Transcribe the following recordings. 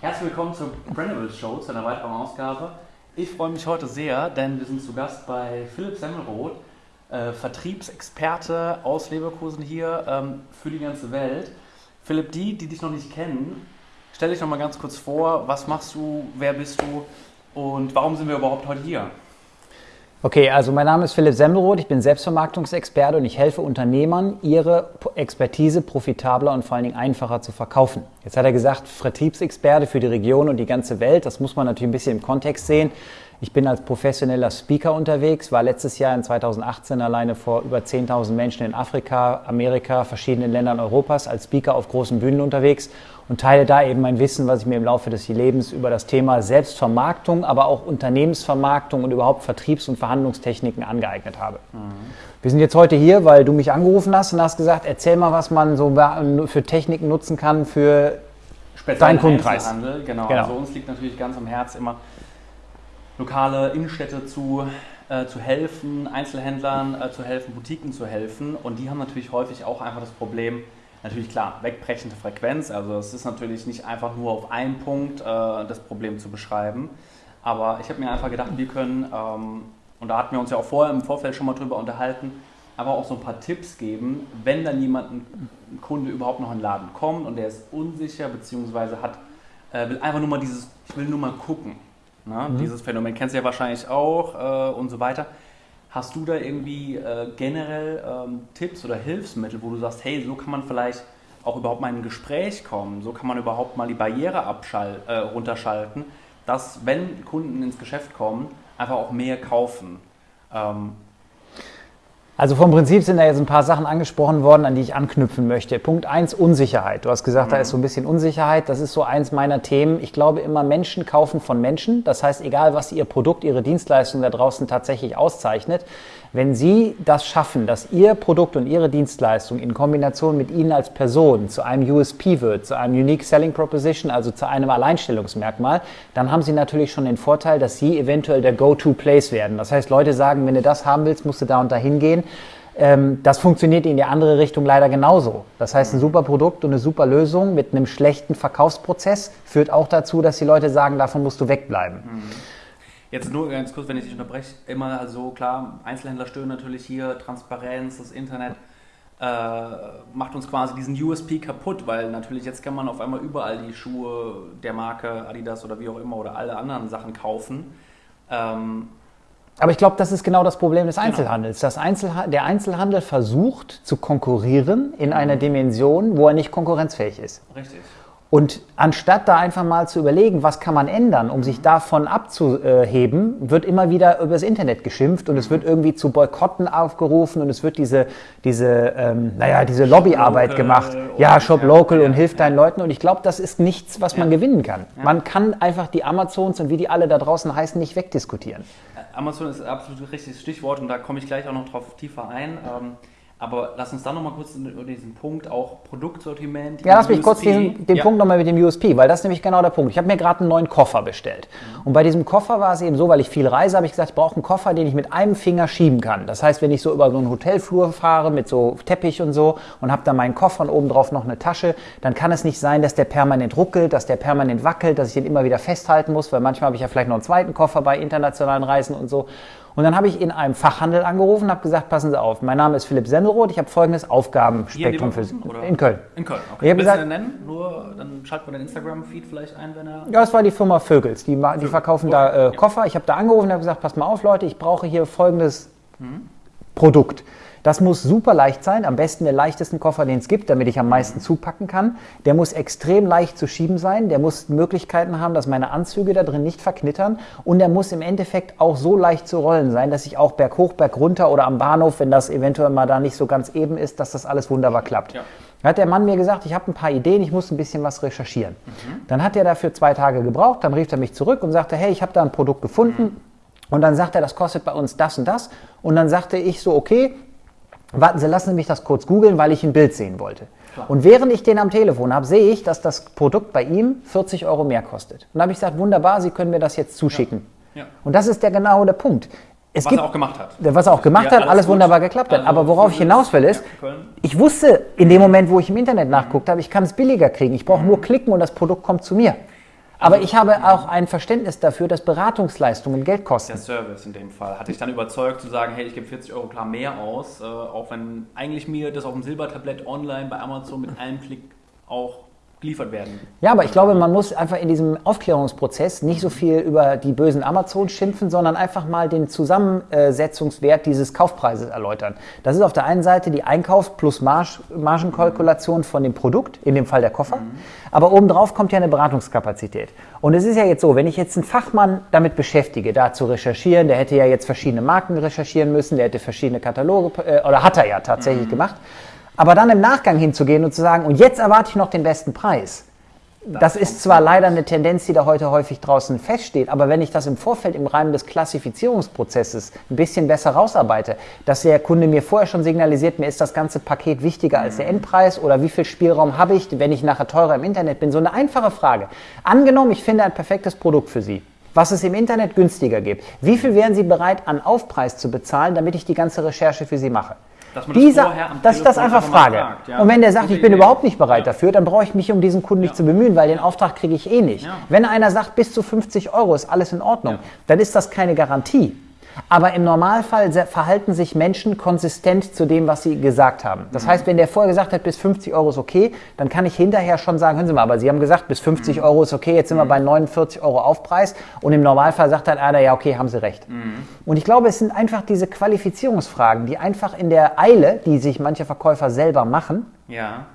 Herzlich willkommen zur Brandables Show, zu einer weiteren Ausgabe. Ich freue mich heute sehr, denn wir sind zu Gast bei Philipp Semmelroth, äh, Vertriebsexperte aus Leverkusen hier ähm, für die ganze Welt. Philipp, die, die dich noch nicht kennen, stell dich noch mal ganz kurz vor. Was machst du? Wer bist du? Und warum sind wir überhaupt heute hier? Okay, also mein Name ist Philipp Semmelroth, ich bin Selbstvermarktungsexperte und ich helfe Unternehmern, ihre Expertise profitabler und vor allen Dingen einfacher zu verkaufen. Jetzt hat er gesagt, Vertriebsexperte für die Region und die ganze Welt, das muss man natürlich ein bisschen im Kontext sehen. Ich bin als professioneller Speaker unterwegs, war letztes Jahr in 2018 alleine vor über 10.000 Menschen in Afrika, Amerika, verschiedenen Ländern Europas als Speaker auf großen Bühnen unterwegs und teile da eben mein Wissen, was ich mir im Laufe des Lebens über das Thema Selbstvermarktung, aber auch Unternehmensvermarktung und überhaupt Vertriebs- und Verhandlungstechniken angeeignet habe. Mhm. Wir sind jetzt heute hier, weil du mich angerufen hast und hast gesagt, erzähl mal, was man so für Techniken nutzen kann für Speziell deinen Kundenkreis. Genau. genau. Also uns liegt natürlich ganz am Herz immer lokale Innenstädte zu, äh, zu helfen, Einzelhändlern äh, zu helfen, Boutiquen zu helfen. Und die haben natürlich häufig auch einfach das Problem, natürlich klar, wegbrechende Frequenz. Also es ist natürlich nicht einfach nur auf einen Punkt äh, das Problem zu beschreiben. Aber ich habe mir einfach gedacht, wir können, ähm, und da hatten wir uns ja auch vorher im Vorfeld schon mal drüber unterhalten, aber auch so ein paar Tipps geben, wenn dann jemand, ein Kunde überhaupt noch in den Laden kommt und der ist unsicher, beziehungsweise hat, äh, will einfach nur mal dieses, ich will nur mal gucken. Ne? Mhm. Dieses Phänomen kennst du ja wahrscheinlich auch äh, und so weiter. Hast du da irgendwie äh, generell ähm, Tipps oder Hilfsmittel, wo du sagst, hey, so kann man vielleicht auch überhaupt mal in ein Gespräch kommen, so kann man überhaupt mal die Barriere abschall äh, runterschalten, dass, wenn Kunden ins Geschäft kommen, einfach auch mehr kaufen. Ähm, also vom Prinzip sind da jetzt ein paar Sachen angesprochen worden, an die ich anknüpfen möchte. Punkt eins Unsicherheit. Du hast gesagt, mhm. da ist so ein bisschen Unsicherheit. Das ist so eins meiner Themen. Ich glaube immer, Menschen kaufen von Menschen. Das heißt, egal was ihr Produkt, ihre Dienstleistung da draußen tatsächlich auszeichnet, wenn Sie das schaffen, dass Ihr Produkt und Ihre Dienstleistung in Kombination mit Ihnen als Person zu einem USP wird, zu einem Unique Selling Proposition, also zu einem Alleinstellungsmerkmal, dann haben Sie natürlich schon den Vorteil, dass Sie eventuell der Go-to-Place werden. Das heißt, Leute sagen, wenn du das haben willst, musst du da und da hingehen. Ähm, das funktioniert in die andere Richtung leider genauso. Das heißt, ein super Produkt und eine super Lösung mit einem schlechten Verkaufsprozess führt auch dazu, dass die Leute sagen, davon musst du wegbleiben. Mhm. Jetzt nur ganz kurz, wenn ich dich unterbreche, immer so klar, Einzelhändler stören natürlich hier, Transparenz, das Internet äh, macht uns quasi diesen USP kaputt, weil natürlich jetzt kann man auf einmal überall die Schuhe der Marke Adidas oder wie auch immer oder alle anderen Sachen kaufen. Ähm, aber ich glaube, das ist genau das Problem des genau. Einzelhandels. Genau. Einzelha der Einzelhandel versucht zu konkurrieren in einer mhm. Dimension, wo er nicht konkurrenzfähig ist. Richtig. Und anstatt da einfach mal zu überlegen, was kann man ändern, um sich davon abzuheben, wird immer wieder über das Internet geschimpft und es wird irgendwie zu Boykotten aufgerufen und es wird diese, diese, ähm, naja, diese Lobbyarbeit gemacht. Ja, Shop Local und hilft deinen Leuten. Und ich glaube, das ist nichts, was man gewinnen kann. Man kann einfach die Amazons und wie die alle da draußen heißen, nicht wegdiskutieren. Amazon ist absolut ein richtiges Stichwort und da komme ich gleich auch noch drauf tiefer ein. Ähm, aber lass uns dann nochmal kurz über diesen Punkt auch Produktsortiment. Ja, lass mich kurz den, den ja. Punkt nochmal mit dem USP, weil das ist nämlich genau der Punkt. Ich habe mir gerade einen neuen Koffer bestellt. Mhm. Und bei diesem Koffer war es eben so, weil ich viel reise, habe ich gesagt, ich brauche einen Koffer, den ich mit einem Finger schieben kann. Das heißt, wenn ich so über so einen Hotelflur fahre mit so Teppich und so und habe da meinen Koffer und oben drauf noch eine Tasche, dann kann es nicht sein, dass der permanent ruckelt, dass der permanent wackelt, dass ich den immer wieder festhalten muss, weil manchmal habe ich ja vielleicht noch einen zweiten Koffer bei internationalen Reisen und so. Und dann habe ich in einem Fachhandel angerufen und habe gesagt, passen Sie auf, mein Name ist Philipp Senderoth, ich habe folgendes Aufgabenspektrum für Sie. In Köln. In Köln, okay. Ich habe gesagt, nennen, nur dann schaltet man den Instagram-Feed vielleicht ein, wenn er... Ja, das war die Firma Vögels, die, die verkaufen okay. da äh, Koffer. Ich habe da angerufen und habe gesagt, pass mal auf Leute, ich brauche hier folgendes mhm. Produkt. Das muss super leicht sein, am besten der leichtesten Koffer, den es gibt, damit ich am meisten zupacken kann. Der muss extrem leicht zu schieben sein, der muss Möglichkeiten haben, dass meine Anzüge da drin nicht verknittern und der muss im Endeffekt auch so leicht zu rollen sein, dass ich auch berghoch, bergunter oder am Bahnhof, wenn das eventuell mal da nicht so ganz eben ist, dass das alles wunderbar klappt. Ja. Da hat der Mann mir gesagt, ich habe ein paar Ideen, ich muss ein bisschen was recherchieren. Mhm. Dann hat er dafür zwei Tage gebraucht, dann rief er mich zurück und sagte, hey, ich habe da ein Produkt gefunden. Mhm. Und dann sagt er, das kostet bei uns das und das. Und dann sagte ich so, okay, Warten Sie, lassen Sie mich das kurz googeln, weil ich ein Bild sehen wollte. Klar. Und während ich den am Telefon habe, sehe ich, dass das Produkt bei ihm 40 Euro mehr kostet. Und da habe ich gesagt, wunderbar, Sie können mir das jetzt zuschicken. Ja. Ja. Und das ist der genau der Punkt. Es was gibt, er auch gemacht hat. Was er auch gemacht ja, hat, alles, alles wunderbar geklappt hat. Aber worauf ich hinaus will ist, ich wusste in dem Moment, wo ich im Internet nachguckt habe, ich kann es billiger kriegen. Ich brauche mhm. nur klicken und das Produkt kommt zu mir. Aber Also, ich habe auch ein Verständnis dafür, dass Beratungsleistungen Geld kosten. Der Service in dem Fall hat dich dann überzeugt zu sagen, hey, ich gebe 40 Euro klar mehr aus, äh, auch wenn eigentlich mir das auf dem Silbertablett online bei Amazon mit einem Klick auch geliefert werden. Ja, aber ich glaube, man muss einfach in diesem Aufklärungsprozess nicht so viel über die bösen Amazon schimpfen, sondern einfach mal den Zusammensetzungswert dieses Kaufpreises erläutern. Das ist auf der einen Seite die Einkaufs- plus Marge, Margenkalkulation von dem Produkt, in dem Fall der Koffer. Aber obendrauf kommt ja eine Beratungskapazität. Und es ist ja jetzt so, wenn ich jetzt einen Fachmann damit beschäftige, da zu recherchieren, der hätte ja jetzt verschiedene Marken recherchieren müssen, der hätte verschiedene Kataloge, äh, oder hat er ja tatsächlich gemacht. Aber dann im Nachgang hinzugehen und zu sagen, und jetzt erwarte ich noch den besten Preis. Das ist zwar leider eine Tendenz, die da heute häufig draußen feststeht, aber wenn ich das im Vorfeld im Rahmen des Klassifizierungsprozesses ein bisschen besser rausarbeite, dass der Kunde mir vorher schon signalisiert, mir ist das ganze Paket wichtiger als der Endpreis oder wie viel Spielraum habe ich, wenn ich nachher teurer im Internet bin, so eine einfache Frage. Angenommen, ich finde ein perfektes Produkt für Sie, was es im Internet günstiger gibt. Wie viel wären Sie bereit an Aufpreis zu bezahlen, damit ich die ganze Recherche für Sie mache? Dass man das Dieser, vorher am dass ich das einfach frage. fragt, ja. Und wenn der sagt, Gute ich bin Idee. überhaupt nicht bereit Ja. dafür, dann brauche ich mich um diesen Kunden nicht zu bemühen, weil den Auftrag kriege ich eh nicht. Wenn einer sagt, bis zu 50 Euro ist alles in Ordnung, dann ist das keine Garantie. Aber im Normalfall verhalten sich Menschen konsistent zu dem, was sie gesagt haben. Das Mhm. heißt, wenn der vorher gesagt hat, bis 50 Euro ist okay, dann kann ich hinterher schon sagen, hören Sie mal, aber Sie haben gesagt, bis 50 Mhm. Euro ist okay, jetzt sind wir bei 49 Euro Aufpreis. Und im Normalfall sagt dann einer, ja, okay, haben Sie recht. Mhm. Und ich glaube, es sind einfach diese Qualifizierungsfragen, die einfach in der Eile, die sich manche Verkäufer selber machen, Ja.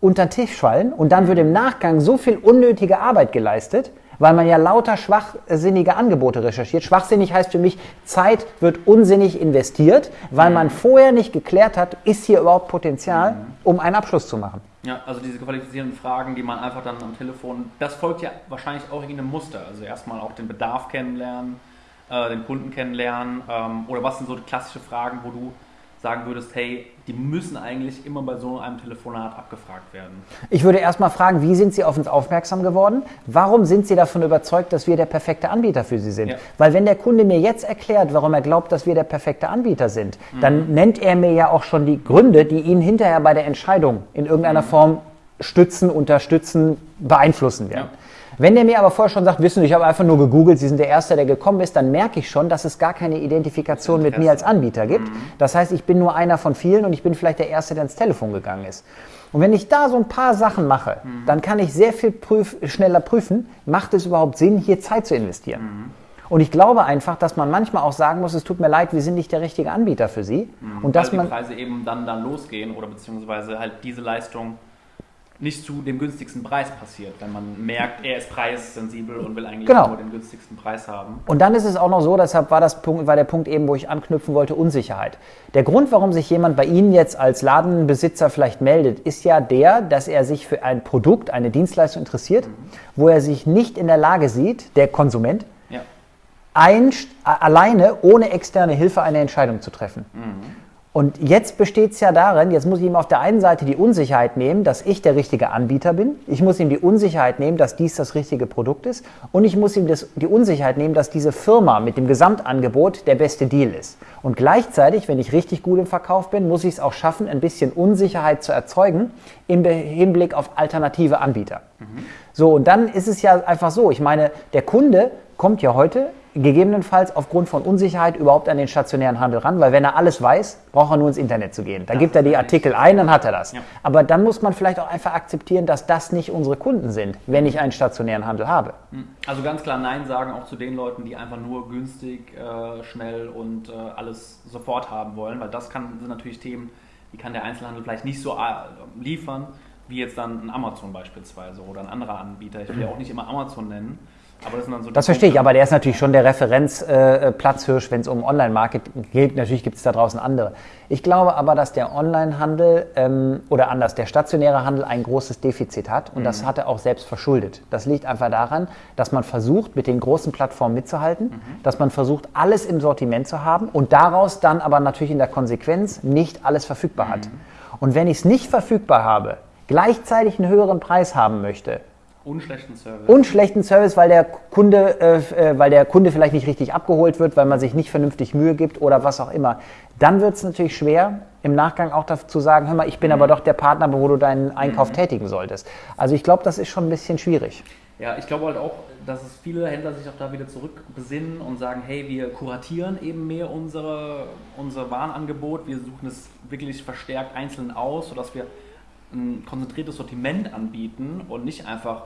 unter den Tisch fallen und dann wird im Nachgang so viel unnötige Arbeit geleistet, weil man ja lauter schwachsinnige Angebote recherchiert. Schwachsinnig heißt für mich, Zeit wird unsinnig investiert, weil man vorher nicht geklärt hat, ist hier überhaupt Potenzial, um einen Abschluss zu machen. Ja, also diese qualifizierenden Fragen, die man einfach dann am Telefon, das folgt ja wahrscheinlich auch irgendeinem Muster. Also erstmal auch den Bedarf kennenlernen, äh, den Kunden kennenlernen ähm, oder was sind so klassische Fragen, wo du sagen würdest, hey, die müssen eigentlich immer bei so einem Telefonat abgefragt werden. Ich würde erstmal fragen, wie sind Sie auf uns aufmerksam geworden? Warum sind Sie davon überzeugt, dass wir der perfekte Anbieter für Sie sind? Ja. Weil wenn der Kunde mir jetzt erklärt, warum er glaubt, dass wir der perfekte Anbieter sind, Mhm. dann nennt er mir ja auch schon die Gründe, die ihn hinterher bei der Entscheidung in irgendeiner Mhm. Form stützen, unterstützen, beeinflussen werden. Ja. Wenn der mir aber vorher schon sagt, wissen Sie, ich habe einfach nur gegoogelt, Sie sind der Erste, der gekommen ist, dann merke ich schon, dass es gar keine Identifikation mit mir als Anbieter gibt. Das heißt, ich bin nur einer von vielen und ich bin vielleicht der Erste, der ins Telefon gegangen ist. Und wenn ich da so ein paar Sachen mache, dann kann ich sehr viel prüf schneller prüfen, macht es überhaupt Sinn, hier Zeit zu investieren. Und ich glaube einfach, dass man manchmal auch sagen muss, es tut mir leid, wir sind nicht der richtige Anbieter für Sie. Und dass weil man die Preise eben dann, dann losgehen oder beziehungsweise halt diese Leistung nicht zu dem günstigsten Preis passiert, wenn man merkt, er ist preissensibel und will eigentlich Genau. nur den günstigsten Preis haben. Und dann ist es auch noch so, deshalb war, das Punkt, war der Punkt eben, wo ich anknüpfen wollte, Unsicherheit. Der Grund, warum sich jemand bei Ihnen jetzt als Ladenbesitzer vielleicht meldet, ist ja der, dass er sich für ein Produkt, eine Dienstleistung interessiert, wo er sich nicht in der Lage sieht, der Konsument, Ja. ein, alleine ohne externe Hilfe eine Entscheidung zu treffen. Und jetzt besteht es ja darin, jetzt muss ich ihm auf der einen Seite die Unsicherheit nehmen, dass ich der richtige Anbieter bin. Ich muss ihm die Unsicherheit nehmen, dass dies das richtige Produkt ist. Und ich muss ihm das, die Unsicherheit nehmen, dass diese Firma mit dem Gesamtangebot der beste Deal ist. Und gleichzeitig, wenn ich richtig gut im Verkauf bin, muss ich es auch schaffen, ein bisschen Unsicherheit zu erzeugen im Hinblick auf alternative Anbieter. So, und dann ist es ja einfach so. Ich meine, der Kunde kommt ja heute gegebenenfalls aufgrund von Unsicherheit überhaupt an den stationären Handel ran, weil wenn er alles weiß, braucht er nur ins Internet zu gehen. Da Das gibt er die ja Artikel ein, dann hat er das. Ja. Aber dann muss man vielleicht auch einfach akzeptieren, dass das nicht unsere Kunden sind, wenn ich einen stationären Handel habe. Also ganz klar Nein sagen auch zu den Leuten, die einfach nur günstig, äh, schnell und äh, alles sofort haben wollen, weil das kann, sind natürlich Themen, die kann der Einzelhandel vielleicht nicht so äh, liefern, wie jetzt dann ein Amazon beispielsweise oder ein anderer Anbieter. Ich will ja auch nicht immer Amazon nennen, das so Das verstehe ich, aber der ist natürlich schon der Referenzplatzhirsch, wenn es um Online-Market geht. Natürlich gibt es da draußen andere. Ich glaube aber, dass der Online-Handel ähm, oder anders, der stationäre Handel ein großes Defizit hat und das hat er auch selbst verschuldet. Das liegt einfach daran, dass man versucht, mit den großen Plattformen mitzuhalten, dass man versucht, alles im Sortiment zu haben und daraus dann aber natürlich in der Konsequenz nicht alles verfügbar hat. Und wenn ich es nicht verfügbar habe, gleichzeitig einen höheren Preis haben möchte, unschlechten Service. und schlechten Service, weil der Kunde, äh, äh, weil der Kunde vielleicht nicht richtig abgeholt wird, weil man sich nicht vernünftig Mühe gibt oder was auch immer, dann wird es natürlich schwer, im Nachgang auch dazu sagen, hör mal, ich bin aber doch der Partner, wo du deinen Einkauf tätigen solltest. Also ich glaube, das ist schon ein bisschen schwierig. Ja, ich glaube halt auch, dass es viele Händler sich auch da wieder zurückbesinnen und sagen, hey, wir kuratieren eben mehr unsere, unser Warenangebot, wir suchen es wirklich verstärkt einzeln aus, sodass wir ein konzentriertes Sortiment anbieten und nicht einfach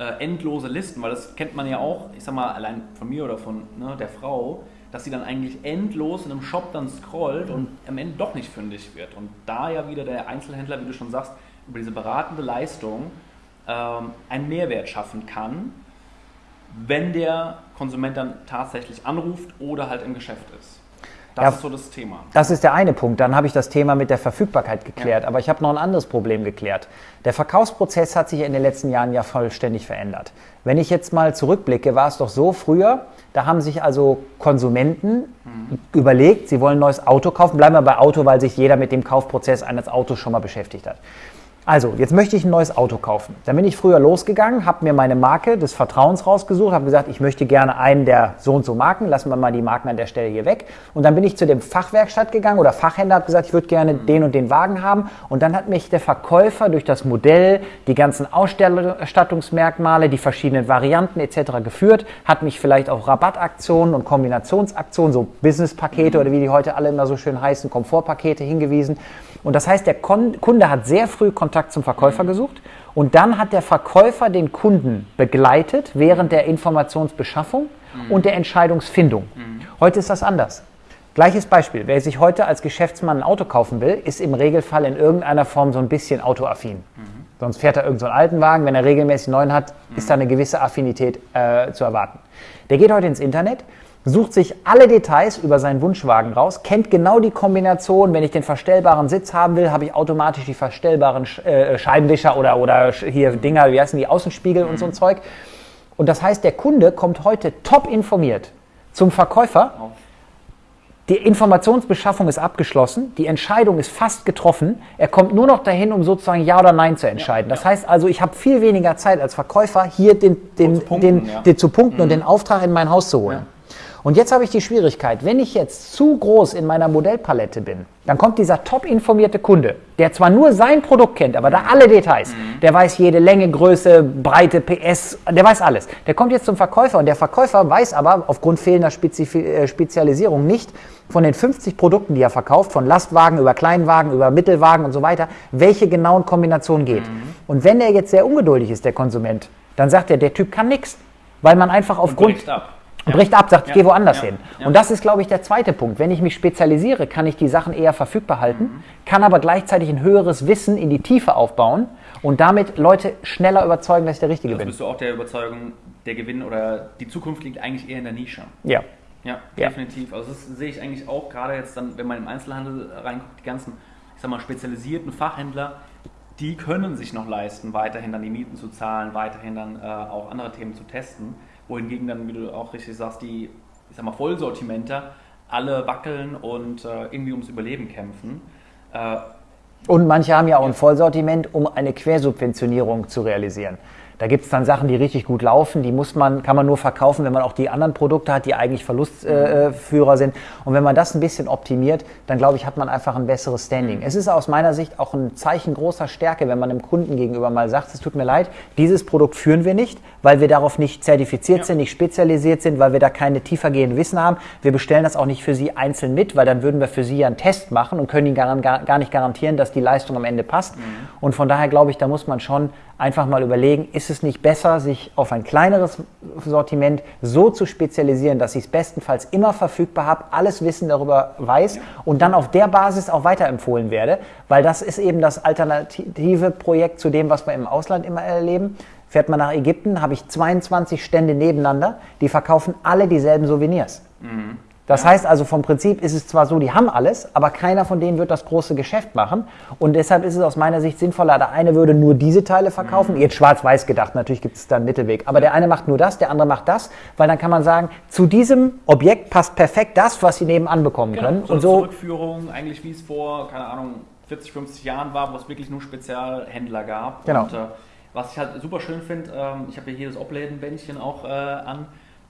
äh, endlose Listen, weil das kennt man ja auch, ich sag mal, allein von mir oder von ne, der Frau, dass sie dann eigentlich endlos in einem Shop dann scrollt und am Ende doch nicht fündig wird. Und da ja wieder der Einzelhändler, wie du schon sagst, über diese beratende Leistung ähm, einen Mehrwert schaffen kann, wenn der Konsument dann tatsächlich anruft oder halt im Geschäft ist. Das Ja, ist so das Thema. Das ist der eine Punkt. Dann habe ich das Thema mit der Verfügbarkeit geklärt. Ja. Aber ich habe noch ein anderes Problem geklärt. Der Verkaufsprozess hat sich in den letzten Jahren ja vollständig verändert. Wenn ich jetzt mal zurückblicke, war es doch so früher, da haben sich also Konsumenten überlegt, sie wollen ein neues Auto kaufen. Bleiben wir bei Auto, weil sich jeder mit dem Kaufprozess eines Autos schon mal beschäftigt hat. Also, jetzt möchte ich ein neues Auto kaufen. Dann bin ich früher losgegangen, habe mir meine Marke des Vertrauens rausgesucht, habe gesagt, ich möchte gerne einen der so und so Marken, lassen wir mal die Marken an der Stelle hier weg. Und dann bin ich zu dem Fachwerkstatt gegangen oder Fachhändler, habe gesagt, ich würde gerne den und den Wagen haben. Und dann hat mich der Verkäufer durch das Modell, die ganzen Ausstattungsmerkmale, die verschiedenen Varianten etc. geführt, hat mich vielleicht auf Rabattaktionen und Kombinationsaktionen, so Businesspakete oder wie die heute alle immer so schön heißen, Komfortpakete hingewiesen. Und das heißt, der Kunde hat sehr früh Kontakt zum Verkäufer gesucht und dann hat der Verkäufer den Kunden begleitet während der Informationsbeschaffung und der Entscheidungsfindung. Heute ist das anders. Gleiches Beispiel. Wer sich heute als Geschäftsmann ein Auto kaufen will, ist im Regelfall in irgendeiner Form so ein bisschen autoaffin. Sonst fährt er irgendeinen so alten Wagen. Wenn er regelmäßig einen neuen hat, ist da eine gewisse Affinität äh, zu erwarten. Der geht heute ins Internet, sucht sich alle Details über seinen Wunschwagen raus, kennt genau die Kombination. Wenn ich den verstellbaren Sitz haben will, habe ich automatisch die verstellbaren äh, Scheibenwischer oder, oder hier Dinger, wie heißen die, Außenspiegel und so ein Zeug. Und das heißt, der Kunde kommt heute top informiert zum Verkäufer. Die Informationsbeschaffung ist abgeschlossen, die Entscheidung ist fast getroffen. Er kommt nur noch dahin, um sozusagen Ja oder Nein zu entscheiden. Das heißt also, ich habe viel weniger Zeit als Verkäufer, hier den, den, zu punkten, den, ja. Mhm. den zu punkten und den Auftrag in mein Haus zu holen. Und jetzt habe ich die Schwierigkeit, wenn ich jetzt zu groß in meiner Modellpalette bin, dann kommt dieser top informierte Kunde, der zwar nur sein Produkt kennt, aber da alle Details, der weiß jede Länge, Größe, Breite, PS, der weiß alles. Der kommt jetzt zum Verkäufer und der Verkäufer weiß aber aufgrund fehlender Spezif äh, Spezialisierung nicht von den 50 Produkten, die er verkauft, von Lastwagen über Kleinwagen, über Mittelwagen und so weiter, welche genauen Kombinationen geht. Und wenn er jetzt sehr ungeduldig ist, der Konsument, dann sagt er, der Typ kann nichts, weil man einfach aufgrund bricht ab. und bricht ab, sagt, ich Ja. gehe woanders Ja. hin. Und das ist, glaube ich, der zweite Punkt. Wenn ich mich spezialisiere, kann ich die Sachen eher verfügbar halten, Mhm. kann aber gleichzeitig ein höheres Wissen in die Tiefe aufbauen und damit Leute schneller überzeugen, dass ich der Richtige Das bin. bist du auch der Überzeugung, der Gewinn oder die Zukunft liegt eigentlich eher in der Nische. Ja. Ja, Ja. definitiv. Also das sehe ich eigentlich auch gerade jetzt dann, wenn man im Einzelhandel reinguckt, die ganzen, ich sag mal, spezialisierten Fachhändler, die können sich noch leisten, weiterhin dann die Mieten zu zahlen, weiterhin dann äh, auch andere Themen zu testen. Wohingegen dann, wie du auch richtig sagst, die, ich sag mal, Vollsortimenter alle wackeln und äh, irgendwie ums Überleben kämpfen. Äh, Und manche haben ja auch ein Vollsortiment, um eine Quersubventionierung zu realisieren. Da gibt es dann Sachen, die richtig gut laufen, die muss man, kann man nur verkaufen, wenn man auch die anderen Produkte hat, die eigentlich Verlustführer äh, Führer sind. Und wenn man das ein bisschen optimiert, dann glaube ich, hat man einfach ein besseres Standing. Es ist aus meiner Sicht auch ein Zeichen großer Stärke, wenn man dem Kunden gegenüber mal sagt, es tut mir leid, dieses Produkt führen wir nicht, weil wir darauf nicht zertifiziert Ja. sind, nicht spezialisiert sind, weil wir da keine tiefergehenden Wissen haben. Wir bestellen das auch nicht für Sie einzeln mit, weil dann würden wir für Sie ja einen Test machen und können Ihnen gar, gar, gar nicht garantieren, dass die Leistung am Ende passt. Und von daher glaube ich, da muss man schon einfach mal überlegen, ist es nicht besser, sich auf ein kleineres Sortiment so zu spezialisieren, dass ich es bestenfalls immer verfügbar habe, alles Wissen darüber weiß und dann auf der Basis auch weiterempfohlen werde, weil das ist eben das alternative Projekt zu dem, was wir im Ausland immer erleben. Fährt man nach Ägypten, habe ich 22 Stände nebeneinander, die verkaufen alle dieselben Souvenirs. Das heißt also vom Prinzip ist es zwar so, die haben alles, aber keiner von denen wird das große Geschäft machen. Und deshalb ist es aus meiner Sicht sinnvoller, der eine würde nur diese Teile verkaufen, jetzt schwarz-weiß gedacht, natürlich gibt es da einen Mittelweg, aber der eine macht nur das, der andere macht das, weil dann kann man sagen, zu diesem Objekt passt perfekt das, was sie nebenan bekommen können. so Und so, Zurückführung, eigentlich wie es vor, keine Ahnung, 40, 50 Jahren war, wo es wirklich nur Spezialhändler gab. Genau. Und äh, was ich halt super schön finde, ähm, ich habe hier hier das Oblädenbändchen auch äh, an.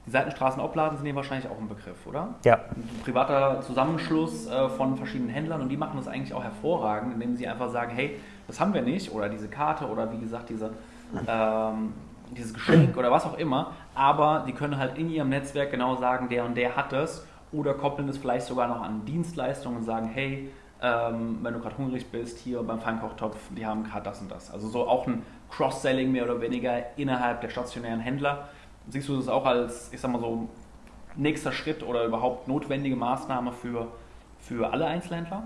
Die Seitenstraßen-Obladen sind hier wahrscheinlich auch ein Begriff, oder? ja. Ein privater Zusammenschluss äh, von verschiedenen Händlern und die machen das eigentlich auch hervorragend, indem sie einfach sagen, hey, das haben wir nicht oder diese Karte oder wie gesagt diese, ähm, dieses Geschenk oder was auch immer, aber die können halt in ihrem Netzwerk genau sagen, der und der hat es oder koppeln es vielleicht sogar noch an Dienstleistungen und sagen, hey, ähm, wenn du gerade hungrig bist, hier beim Feinkochtopf, die haben gerade das und das. Also so auch ein Cross-Selling mehr oder weniger innerhalb der stationären Händler. Siehst du das auch als, ich sag mal so, nächster Schritt oder überhaupt notwendige Maßnahme für, für alle Einzelhändler?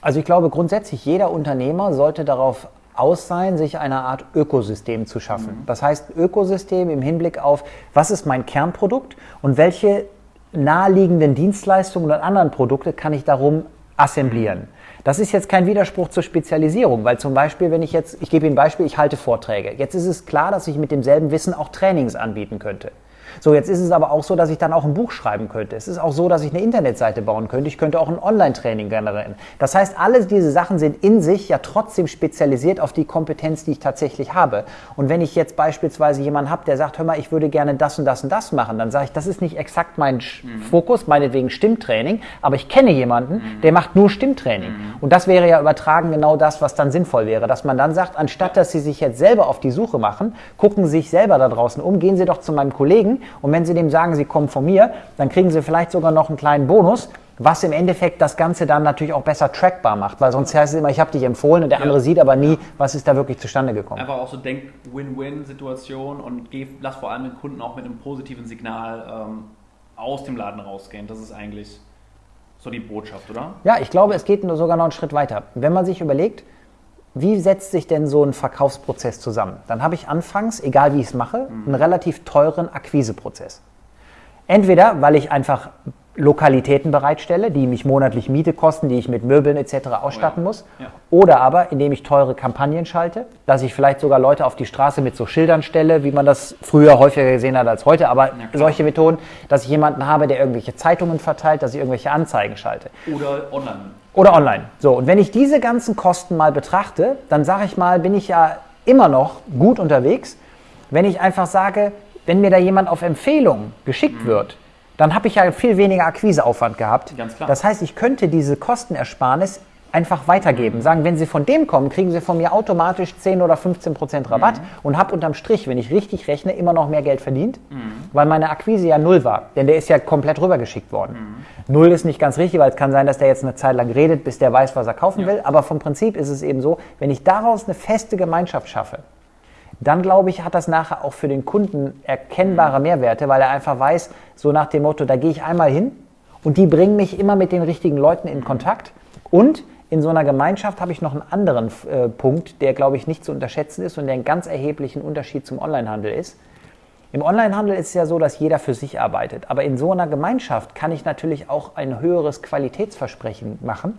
Also ich glaube grundsätzlich, jeder Unternehmer sollte darauf aus sein, sich eine Art Ökosystem zu schaffen. Mhm. Das heißt Ökosystem im Hinblick auf, was ist mein Kernprodukt und welche naheliegenden Dienstleistungen und anderen Produkte kann ich darum assemblieren. Das ist jetzt kein Widerspruch zur Spezialisierung, weil zum Beispiel, wenn ich jetzt, ich gebe Ihnen ein Beispiel, ich halte Vorträge. Jetzt ist es klar, dass ich mit demselben Wissen auch Trainings anbieten könnte. So, jetzt ist es aber auch so, dass ich dann auch ein Buch schreiben könnte. Es ist auch so, dass ich eine Internetseite bauen könnte. Ich könnte auch ein Online-Training generieren. Das heißt, alle diese Sachen sind in sich ja trotzdem spezialisiert auf die Kompetenz, die ich tatsächlich habe. Und wenn ich jetzt beispielsweise jemanden habe, der sagt, hör mal, ich würde gerne das und das und das machen, dann sage ich, das ist nicht exakt mein mhm. Fokus, meinetwegen Stimmtraining, aber ich kenne jemanden, mhm. der macht nur Stimmtraining. Mhm. Und das wäre ja übertragen genau das, was dann sinnvoll wäre, dass man dann sagt, anstatt dass Sie sich jetzt selber auf die Suche machen, gucken Sie sich selber da draußen um, gehen Sie doch zu meinem Kollegen und wenn Sie dem sagen, Sie kommen von mir, dann kriegen Sie vielleicht sogar noch einen kleinen Bonus, was im Endeffekt das Ganze dann natürlich auch besser trackbar macht, weil sonst heißt es immer, ich habe dich empfohlen und der ja. andere sieht aber nie, was ist da wirklich zustande gekommen. Einfach auch so denk Win-Win-Situation und geh, lass vor allem den Kunden auch mit einem positiven Signal ähm, aus dem Laden rausgehen. Das ist eigentlich so die Botschaft, oder? Ja, ich glaube, es geht sogar noch einen Schritt weiter. Wenn man sich überlegt, wie setzt sich denn so ein Verkaufsprozess zusammen? Dann habe ich anfangs, egal wie ich es mache, einen relativ teuren Akquiseprozess. Entweder, weil ich einfach Lokalitäten bereitstelle, die mich monatlich Miete kosten, die ich mit Möbeln etc. ausstatten muss. Ja. Oder aber, indem ich teure Kampagnen schalte, dass ich vielleicht sogar Leute auf die Straße mit so Schildern stelle, wie man das früher häufiger gesehen hat als heute, aber ja, solche Methoden, dass ich jemanden habe, der irgendwelche Zeitungen verteilt, dass ich irgendwelche Anzeigen schalte. Oder online. Oder online. So, und wenn ich diese ganzen Kosten mal betrachte, dann sage ich mal, bin ich ja immer noch gut unterwegs, wenn ich einfach sage, wenn mir da jemand auf Empfehlung geschickt mhm. wird, dann habe ich ja viel weniger Akquiseaufwand gehabt. Ganz klar. Das heißt, ich könnte diese Kostenersparnis einfach weitergeben. Mhm. Sagen, wenn Sie von dem kommen, kriegen Sie von mir automatisch 10 oder 15 Prozent Rabatt mhm. und habe unterm Strich, wenn ich richtig rechne, immer noch mehr Geld verdient, mhm. weil meine Akquise ja null war. Denn der ist ja komplett rübergeschickt worden. Mhm. Null ist nicht ganz richtig, weil es kann sein, dass der jetzt eine Zeit lang redet, bis der weiß, was er kaufen ja. will. Aber vom Prinzip ist es eben so, wenn ich daraus eine feste Gemeinschaft schaffe, dann glaube ich, hat das nachher auch für den Kunden erkennbare Mehrwerte, weil er einfach weiß, so nach dem Motto, da gehe ich einmal hin und die bringen mich immer mit den richtigen Leuten in Kontakt. Und in so einer Gemeinschaft habe ich noch einen anderen äh, Punkt, der, glaube ich, nicht zu unterschätzen ist und der einen ganz erheblichen Unterschied zum Onlinehandel ist. Im Onlinehandel ist es ja so, dass jeder für sich arbeitet. Aber in so einer Gemeinschaft kann ich natürlich auch ein höheres Qualitätsversprechen machen,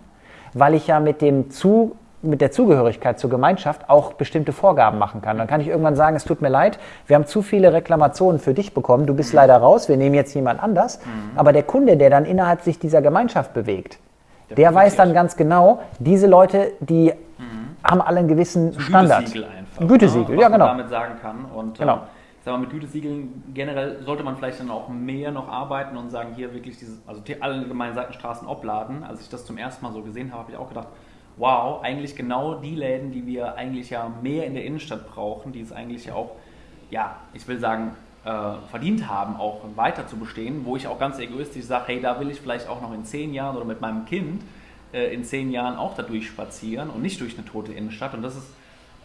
weil ich ja mit dem zu mit der Zugehörigkeit zur Gemeinschaft auch bestimmte Vorgaben machen kann. Dann kann ich irgendwann sagen, es tut mir leid, wir haben zu viele Reklamationen für dich bekommen, du bist leider raus, wir nehmen jetzt jemand anders. Mhm. Aber der Kunde, der dann innerhalb sich dieser Gemeinschaft bewegt, der, der weiß dann ganz genau, diese Leute, die mhm. haben alle einen gewissen so Standard. Gütesiegel einfach. Ein Gütesiegel, ne? ja genau. Man damit sagen kann. Und, genau. Ähm, sag mal, mit Gütesiegeln generell sollte man vielleicht dann auch mehr noch arbeiten und sagen, hier wirklich diese, also alle gemeinen Seitenstraßen obladen. Als ich das zum ersten Mal so gesehen habe, habe ich auch gedacht, wow, eigentlich genau die Läden, die wir eigentlich ja mehr in der Innenstadt brauchen, die es eigentlich ja auch, ja, ich will sagen, verdient haben, auch weiter zu bestehen, wo ich auch ganz egoistisch sage, hey, da will ich vielleicht auch noch in zehn Jahren oder mit meinem Kind äh, in zehn Jahren auch da durchspazieren und nicht durch eine tote Innenstadt. Und das ist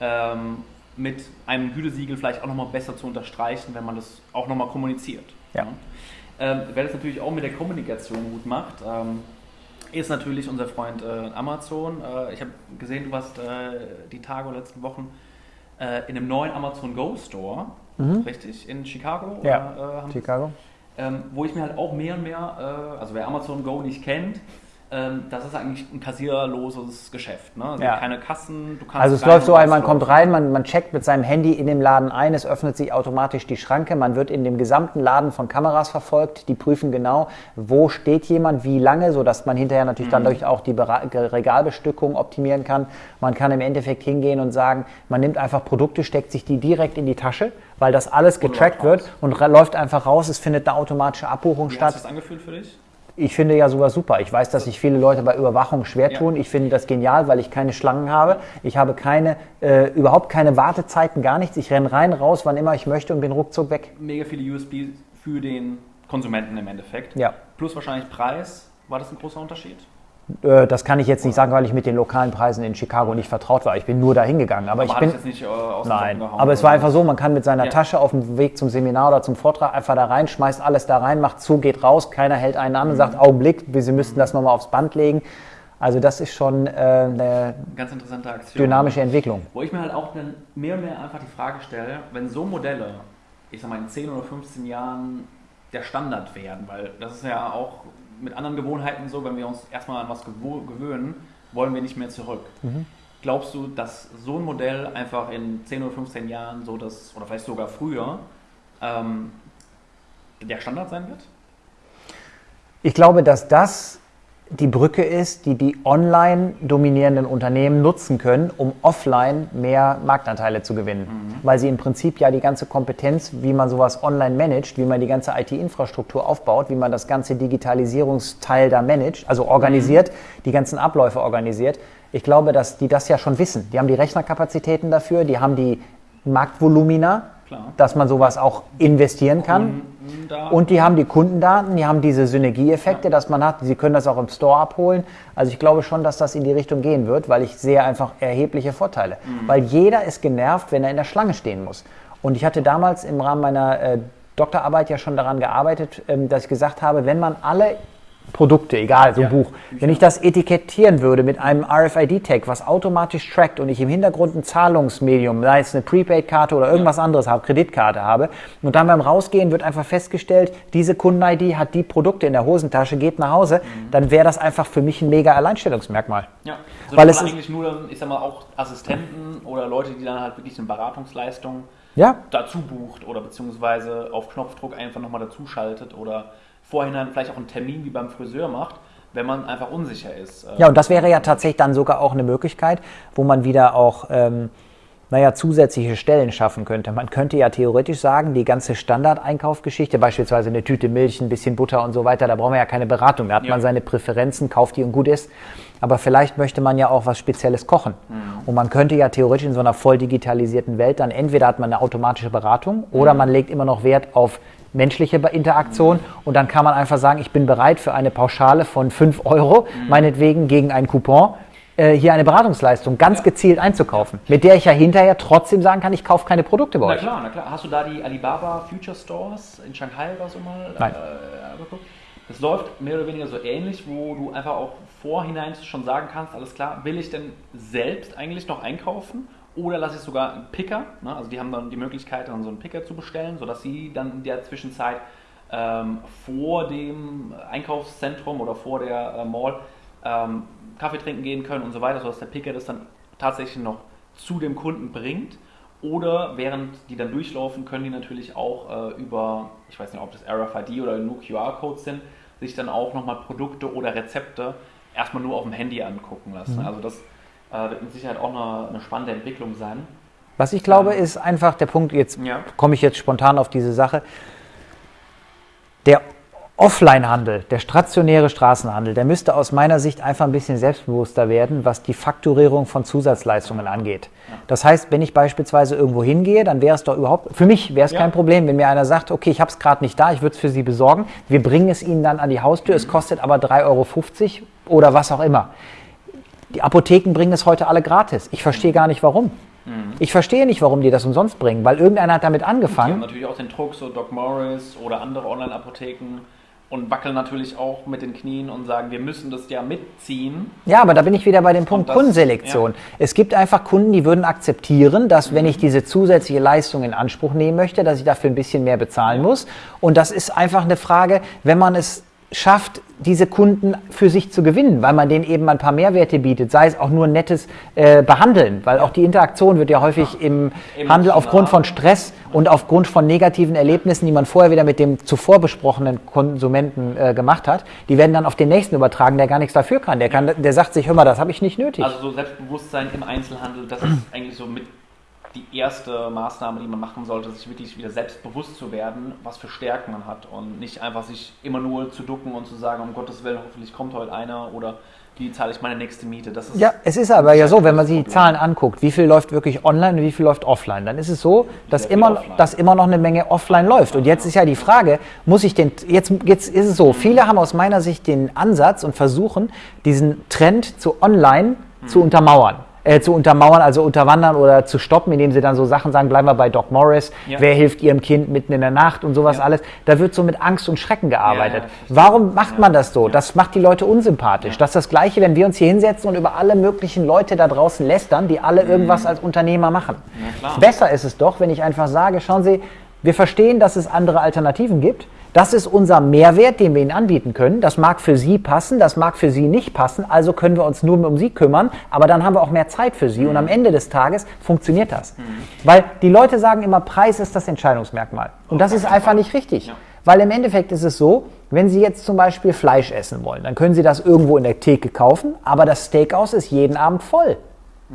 ähm, mit einem Gütesiegel vielleicht auch nochmal besser zu unterstreichen, wenn man das auch nochmal kommuniziert. Ja. ja. Ähm, wer das natürlich auch mit der Kommunikation gut macht, ähm, ist natürlich unser Freund äh, Amazon. Äh, ich habe gesehen, du warst äh, die Tage oder letzten Wochen äh, in einem neuen Amazon Go Store, mhm. richtig, in Chicago. Ja, oder, äh, Chicago. Ähm, wo ich mir halt auch mehr und mehr, äh, also wer Amazon Go nicht kennt, ähm, das ist eigentlich ein kassierloses Geschäft. Ne? Also ja. keine Kassen, du kannst. Also es läuft so ein, man kommt rein, man, man checkt mit seinem Handy in dem Laden ein, es öffnet sich automatisch die Schranke, man wird in dem gesamten Laden von Kameras verfolgt, die prüfen genau, wo steht jemand, wie lange, sodass man hinterher natürlich mhm. dann durch auch die Regalbestückung optimieren kann. Man kann im Endeffekt hingehen und sagen, man nimmt einfach Produkte, steckt sich die direkt in die Tasche, weil das alles getrackt wird und läuft einfach raus, es findet eine automatische Abbuchung wie statt. Hat das angefühlt für dich? Ich finde ja sowas super. Ich weiß, dass sich viele Leute bei Überwachung schwer Ja. tun. Ich finde das genial, weil ich keine Schlangen habe. Ich habe keine, äh, überhaupt keine Wartezeiten, gar nichts. Ich renne rein, raus, wann immer ich möchte und bin ruckzuck weg. Mega viele USB für den Konsumenten im Endeffekt. Ja. Plus wahrscheinlich Preis. War das ein großer Unterschied? Äh, das kann ich jetzt nicht sagen, weil ich mit den lokalen Preisen in Chicago nicht vertraut war. Ich bin nur da hingegangen. Aber, ich hat bin. es jetzt nicht äh, aus Nein, gehauen aber es war einfach so, man kann mit seiner Ja. Tasche auf dem Weg zum Seminar oder zum Vortrag einfach da rein, schmeißt alles da rein, macht zu, geht raus, keiner hält einen an und sagt, Augenblick, Sie müssten das nochmal aufs Band legen. Also das ist schon äh, eine Ganz interessante Aktion. dynamische Entwicklung. Wo ich mir halt auch mehr und mehr einfach die Frage stelle, wenn so Modelle, ich sag mal in 10 oder 15 Jahren der Standard werden, weil das ist ja auch mit anderen Gewohnheiten so, wenn wir uns erstmal an was gewöhnen, wollen wir nicht mehr zurück. Glaubst du, dass so ein Modell einfach in 10 oder 15 Jahren so das, oder vielleicht sogar früher, ähm, der Standard sein wird? Ich glaube, dass das die Brücke ist, die die online dominierenden Unternehmen nutzen können, um offline mehr Marktanteile zu gewinnen. Weil sie im Prinzip ja die ganze Kompetenz, wie man sowas online managt, wie man die ganze IT-Infrastruktur aufbaut, wie man das ganze Digitalisierungsteil da managt, also organisiert, die ganzen Abläufe organisiert. Ich glaube, dass die das ja schon wissen. Die haben die Rechnerkapazitäten dafür, die haben die Marktvolumina, Klar. dass man sowas auch investieren kann. Und die haben die Kundendaten, die haben diese Synergieeffekte, dass man hat. Sie können das auch im Store abholen. Also ich glaube schon, dass das in die Richtung gehen wird, weil ich sehe einfach erhebliche Vorteile. Weil jeder ist genervt, wenn er in der Schlange stehen muss. Und ich hatte damals im Rahmen meiner äh, Doktorarbeit ja schon daran gearbeitet, ähm, dass ich gesagt habe, wenn man alle Produkte, egal, so ein Ja, Buch, wenn ich das etikettieren würde mit einem RFID-Tag, was automatisch trackt und ich im Hintergrund ein Zahlungsmedium, sei es eine Prepaid-Karte oder irgendwas anderes habe, Kreditkarte habe, und dann beim Rausgehen wird einfach festgestellt, diese Kunden-ID hat die Produkte in der Hosentasche, geht nach Hause, dann wäre das einfach für mich ein mega Alleinstellungsmerkmal. Ja, also Weil es eigentlich nur, ich sag mal, auch Assistenten oder Leute, die dann halt wirklich eine Beratungsleistung Ja, dazu bucht oder beziehungsweise auf Knopfdruck einfach nochmal dazu schaltet oder vorhinein vielleicht auch einen Termin wie beim Friseur macht, wenn man einfach unsicher ist. Äh, Ja, und das wäre ja tatsächlich dann sogar auch eine Möglichkeit, wo man wieder auch, ähm, naja, zusätzliche Stellen schaffen könnte. Man könnte ja theoretisch sagen, die ganze Standardeinkaufgeschichte, beispielsweise eine Tüte Milch, ein bisschen Butter und so weiter, da braucht man ja keine Beratung. Da hat Ja. man seine Präferenzen, kauft die und gut ist. Aber vielleicht möchte man ja auch was Spezielles kochen. Und man könnte ja theoretisch in so einer voll digitalisierten Welt dann entweder hat man eine automatische Beratung oder man legt immer noch Wert auf menschliche Interaktion und dann kann man einfach sagen, ich bin bereit für eine Pauschale von 5 Euro, meinetwegen gegen einen Coupon, äh, hier eine Beratungsleistung ganz gezielt einzukaufen, mit der ich ja hinterher trotzdem sagen kann, ich kaufe keine Produkte bei Na euch. klar, na klar. Hast du da die Alibaba Future Stores in Shanghai oder so mal Nein. Äh, angeguckt? Das läuft mehr oder weniger so ähnlich, wo du einfach auch vorhinein schon sagen kannst, alles klar, will ich denn selbst eigentlich noch einkaufen oder lasse ich sogar einen Picker, ne? also die haben dann die Möglichkeit, dann so einen Picker zu bestellen, sodass sie dann in der Zwischenzeit ähm, vor dem Einkaufszentrum oder vor der äh, Mall ähm, Kaffee trinken gehen können und so weiter, sodass der Picker das dann tatsächlich noch zu dem Kunden bringt. Oder während die dann durchlaufen, können die natürlich auch äh, über, ich weiß nicht, ob das RFID oder nur QR-Codes sind, sich dann auch nochmal Produkte oder Rezepte erstmal nur auf dem Handy angucken lassen. Also das äh, wird mit Sicherheit auch eine, eine spannende Entwicklung sein. Was ich glaube, ist einfach der Punkt, jetzt Ja. komme ich jetzt spontan auf diese Sache, der Offline-Handel, der stationäre Straßenhandel, der müsste aus meiner Sicht einfach ein bisschen selbstbewusster werden, was die Fakturierung von Zusatzleistungen angeht. Das heißt, wenn ich beispielsweise irgendwo hingehe, dann wäre es doch überhaupt, für mich wäre es Ja. kein Problem, wenn mir einer sagt, okay, ich habe es gerade nicht da, ich würde es für Sie besorgen, wir bringen es Ihnen dann an die Haustür, es kostet aber 3,50 Euro oder was auch immer. Die Apotheken bringen es heute alle gratis. Ich verstehe gar nicht warum. Ich verstehe nicht, warum die das umsonst bringen, weil irgendeiner hat damit Die haben angefangen. natürlich auch den Druck, so Doc Morris oder andere Online-Apotheken und wackeln natürlich auch mit den Knien und sagen, wir müssen das ja mitziehen. Ja, aber da bin ich wieder bei dem Punkt das- Kundenselektion. Es gibt einfach Kunden, die würden akzeptieren, dass wenn ich diese zusätzliche Leistung in Anspruch nehmen möchte, dass ich dafür ein bisschen mehr bezahlen muss. Und das ist einfach eine Frage, wenn man es schafft, diese Kunden für sich zu gewinnen, weil man denen eben ein paar Mehrwerte bietet, sei es auch nur ein nettes äh, Behandeln, weil auch die Interaktion wird ja häufig im Handel aufgrund von Stress und aufgrund von negativen Erlebnissen, die man vorher wieder mit dem zuvor besprochenen Konsumenten äh, gemacht hat, die werden dann auf den nächsten übertragen, der gar nichts dafür kann. Der, kann, der sagt sich, hör mal, das habe ich nicht nötig. Also so Selbstbewusstsein im Einzelhandel, das ist eigentlich so mit die erste Maßnahme, die man machen sollte, sich wirklich wieder selbstbewusst zu werden, was für Stärken man hat und nicht einfach sich immer nur zu ducken und zu sagen, um Gottes Willen, hoffentlich kommt heute einer oder wie zahle ich meine nächste Miete. Das ist ja, es ist aber ja so, wenn man sich die Zahlen anguckt, wie viel läuft wirklich online und wie viel läuft offline, dann ist es so, dass immer, dass immer noch eine Menge offline läuft. Und jetzt ist ja die Frage, muss ich den, jetzt, jetzt ist es so, viele haben aus meiner Sicht den Ansatz und versuchen, diesen Trend zu online zu untermauern äh, zu untermauern, also unterwandern oder zu stoppen, indem sie dann so Sachen sagen, bleiben wir bei Doc Morris, ja. wer hilft ihrem Kind mitten in der Nacht und sowas ja. alles. Da wird so mit Angst und Schrecken gearbeitet. Warum macht man das so? Das macht die Leute unsympathisch. Das ist das Gleiche, wenn wir uns hier hinsetzen und über alle möglichen Leute da draußen lästern, die alle mhm. irgendwas als Unternehmer machen. Besser ist es doch, wenn ich einfach sage, schauen Sie, wir verstehen, dass es andere Alternativen gibt. Das ist unser Mehrwert, den wir Ihnen anbieten können. Das mag für Sie passen, das mag für Sie nicht passen. Also können wir uns nur um Sie kümmern, aber dann haben wir auch mehr Zeit für Sie und am Ende des Tages funktioniert das. Mhm. Weil die Leute sagen immer, Preis ist das Entscheidungsmerkmal. Und das ist einfach nicht richtig. Weil im Endeffekt ist es so, wenn Sie jetzt zum Beispiel Fleisch essen wollen, dann können Sie das irgendwo in der Theke kaufen, aber das Steakhouse ist jeden Abend voll.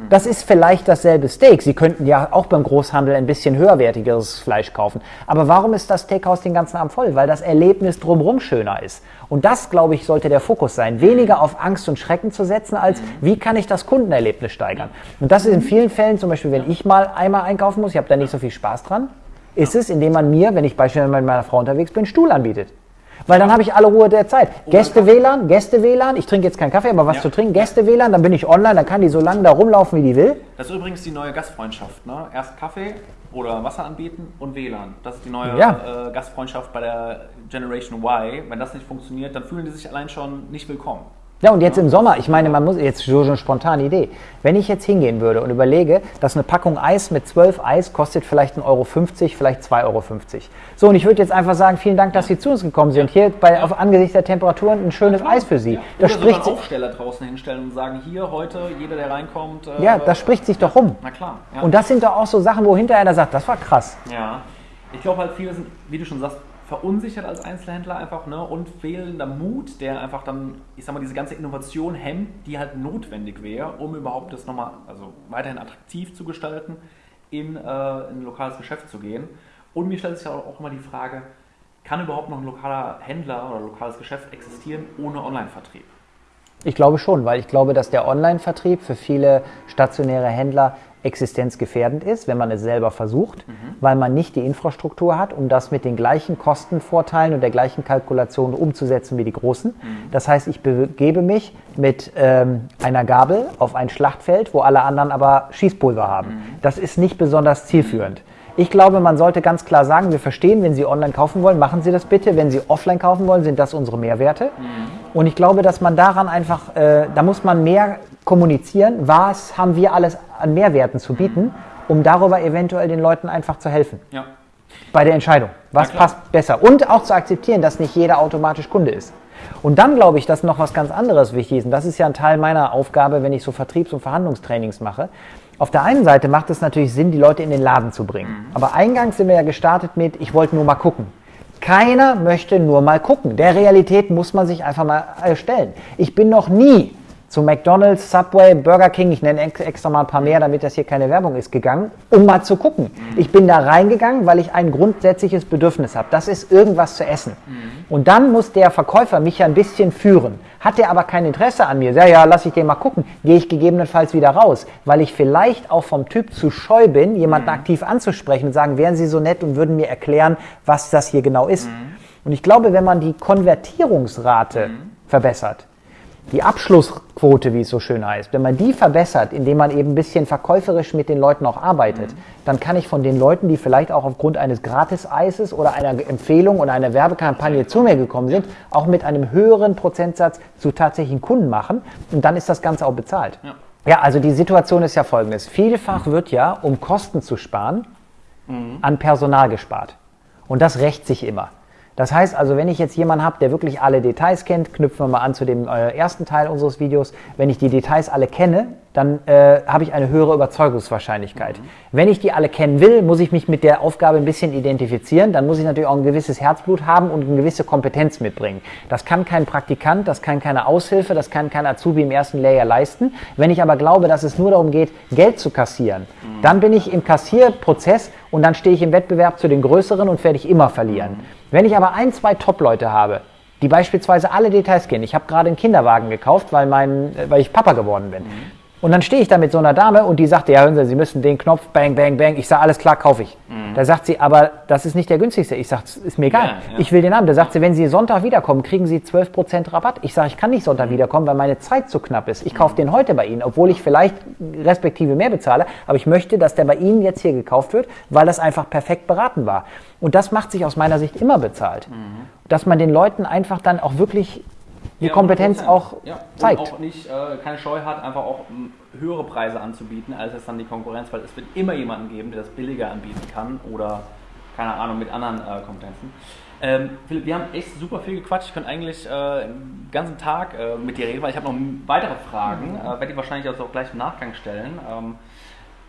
Das ist vielleicht dasselbe Steak. Sie könnten ja auch beim Großhandel ein bisschen höherwertigeres Fleisch kaufen. Aber warum ist das Steakhouse den ganzen Abend voll? Weil das Erlebnis drumherum schöner ist. Und das, glaube ich, sollte der Fokus sein. Weniger auf Angst und Schrecken zu setzen, als wie kann ich das Kundenerlebnis steigern. Und das ist in vielen Fällen, zum Beispiel, wenn ich mal einmal einkaufen muss, ich habe da nicht so viel Spaß dran, ist es, indem man mir, wenn ich beispielsweise mit meiner Frau unterwegs bin, Stuhl anbietet. Weil dann habe ich alle Ruhe der Zeit. Gäste-WLAN, Gäste-WLAN, ich trinke jetzt keinen Kaffee, aber was ja. zu trinken, Gäste-WLAN, dann bin ich online, dann kann die so lange da rumlaufen, wie die will. Das ist übrigens die neue Gastfreundschaft. Ne? Erst Kaffee oder Wasser anbieten und WLAN. Das ist die neue ja. äh, Gastfreundschaft bei der Generation Y. Wenn das nicht funktioniert, dann fühlen die sich allein schon nicht willkommen. Ja, und jetzt im Sommer, ich meine, man muss jetzt so eine spontane Idee. Wenn ich jetzt hingehen würde und überlege, dass eine Packung Eis mit 12 Eis kostet vielleicht 1,50 Euro, vielleicht 2,50 Euro. So, und ich würde jetzt einfach sagen, vielen Dank, dass Sie zu uns gekommen sind. Hier bei, auf angesichts der Temperaturen ein schönes Eis für Sie. Ja. Das Oder spricht sogar Aufsteller draußen hinstellen und sagen, hier heute, jeder, der reinkommt. Äh, ja, das spricht sich doch rum. Na klar. Ja. Und das sind doch auch so Sachen, wo hinterher einer sagt, das war krass. Ja. Ich glaube halt, viele sind, wie du schon sagst, verunsichert als Einzelhändler einfach ne? und fehlender Mut, der einfach dann, ich sag mal, diese ganze Innovation hemmt, die halt notwendig wäre, um überhaupt das nochmal, also weiterhin attraktiv zu gestalten, in, äh, in ein lokales Geschäft zu gehen. Und mir stellt sich auch immer die Frage, kann überhaupt noch ein lokaler Händler oder lokales Geschäft existieren ohne Online-Vertrieb? Ich glaube schon, weil ich glaube, dass der Online-Vertrieb für viele stationäre Händler existenzgefährdend ist, wenn man es selber versucht, mhm. weil man nicht die Infrastruktur hat, um das mit den gleichen Kostenvorteilen und der gleichen Kalkulation umzusetzen wie die Großen. Mhm. Das heißt, ich begebe mich mit ähm, einer Gabel auf ein Schlachtfeld, wo alle anderen aber Schießpulver haben. Mhm. Das ist nicht besonders zielführend. Ich glaube, man sollte ganz klar sagen, wir verstehen, wenn Sie online kaufen wollen, machen Sie das bitte. Wenn Sie offline kaufen wollen, sind das unsere Mehrwerte. Mhm. Und ich glaube, dass man daran einfach, äh, da muss man mehr kommunizieren, was haben wir alles an Mehrwerten zu bieten, um darüber eventuell den Leuten einfach zu helfen. Ja. Bei der Entscheidung. Was passt besser? Und auch zu akzeptieren, dass nicht jeder automatisch Kunde ist. Und dann glaube ich, dass noch was ganz anderes wichtig ist. Und das ist ja ein Teil meiner Aufgabe, wenn ich so Vertriebs- und Verhandlungstrainings mache. Auf der einen Seite macht es natürlich Sinn, die Leute in den Laden zu bringen. Mhm. Aber eingangs sind wir ja gestartet mit, ich wollte nur mal gucken. Keiner möchte nur mal gucken. Der Realität muss man sich einfach mal stellen. Ich bin noch nie zu McDonald's, Subway, Burger King, ich nenne extra mal ein paar mehr, damit das hier keine Werbung ist, gegangen, um mal zu gucken. Mhm. Ich bin da reingegangen, weil ich ein grundsätzliches Bedürfnis habe. Das ist irgendwas zu essen. Mhm. Und dann muss der Verkäufer mich ja ein bisschen führen. Hat der aber kein Interesse an mir, ja, ja, lass ich den mal gucken, gehe ich gegebenenfalls wieder raus, weil ich vielleicht auch vom Typ zu scheu bin, jemanden mhm. aktiv anzusprechen und sagen, wären Sie so nett und würden mir erklären, was das hier genau ist. Mhm. Und ich glaube, wenn man die Konvertierungsrate mhm. verbessert, die Abschlussquote, wie es so schön heißt, wenn man die verbessert, indem man eben ein bisschen verkäuferisch mit den Leuten auch arbeitet, mhm. dann kann ich von den Leuten, die vielleicht auch aufgrund eines Gratis-Eises oder einer Empfehlung oder einer Werbekampagne zu mir gekommen sind, auch mit einem höheren Prozentsatz zu tatsächlichen Kunden machen und dann ist das Ganze auch bezahlt. Ja, ja also die Situation ist ja folgendes. Vielfach wird ja, um Kosten zu sparen, mhm. an Personal gespart. Und das rächt sich immer. Das heißt also, wenn ich jetzt jemanden habe, der wirklich alle Details kennt, knüpfen wir mal an zu dem äh, ersten Teil unseres Videos, wenn ich die Details alle kenne, dann äh, habe ich eine höhere Überzeugungswahrscheinlichkeit. Mhm. Wenn ich die alle kennen will, muss ich mich mit der Aufgabe ein bisschen identifizieren. Dann muss ich natürlich auch ein gewisses Herzblut haben und eine gewisse Kompetenz mitbringen. Das kann kein Praktikant, das kann keine Aushilfe, das kann kein Azubi im ersten Layer leisten. Wenn ich aber glaube, dass es nur darum geht, Geld zu kassieren, mhm. dann bin ich im Kassierprozess und dann stehe ich im Wettbewerb zu den Größeren und werde ich immer verlieren. Wenn ich aber ein, zwei Top-Leute habe, die beispielsweise alle Details kennen. Ich habe gerade einen Kinderwagen gekauft, weil, mein, weil ich Papa geworden bin. Mhm. Und dann stehe ich da mit so einer Dame und die sagte, ja, hören Sie, Sie müssen den Knopf, bang, bang, bang. Ich sage, alles klar, kaufe ich. Mhm. Da sagt sie, aber das ist nicht der günstigste. Ich sage, ist mir egal. Ja, ja. Ich will den haben. Da sagt sie, wenn Sie Sonntag wiederkommen, kriegen Sie 12% Rabatt. Ich sage, ich kann nicht Sonntag mhm. wiederkommen, weil meine Zeit zu knapp ist. Ich kaufe mhm. den heute bei Ihnen, obwohl ich vielleicht respektive mehr bezahle. Aber ich möchte, dass der bei Ihnen jetzt hier gekauft wird, weil das einfach perfekt beraten war. Und das macht sich aus meiner Sicht immer bezahlt. Mhm. Dass man den Leuten einfach dann auch wirklich die ja, Kompetenz auch ja. zeigt. Und auch nicht äh, keine Scheu hat, einfach auch um, höhere Preise anzubieten, als es dann die Konkurrenz, weil es wird immer jemanden geben, der das billiger anbieten kann oder keine Ahnung, mit anderen äh, Kompetenzen. Ähm, Philipp, wir haben echt super viel gequatscht. Ich könnte eigentlich äh, den ganzen Tag äh, mit dir reden, weil ich habe noch weitere Fragen. Mhm. Äh, werde ich wahrscheinlich auch gleich im Nachgang stellen. Ähm,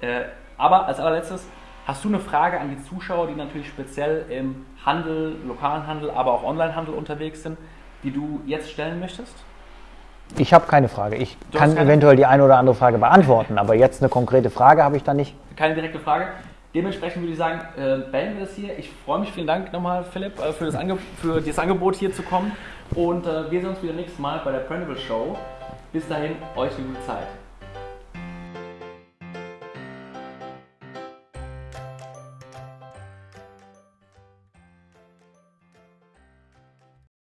äh, aber als allerletztes, hast du eine Frage an die Zuschauer, die natürlich speziell im Handel, lokalen Handel, aber auch Onlinehandel unterwegs sind? Die du jetzt stellen möchtest? Ich habe keine Frage. Ich du kann eventuell die eine oder andere Frage beantworten, aber jetzt eine konkrete Frage habe ich da nicht. Keine direkte Frage. Dementsprechend würde ich sagen, äh, beenden wir das hier. Ich freue mich, vielen Dank nochmal, Philipp, äh, für, das für das Angebot hier zu kommen. Und äh, wir sehen uns wieder nächstes Mal bei der Printable Show. Bis dahin, euch eine gute Zeit.